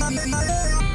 B B B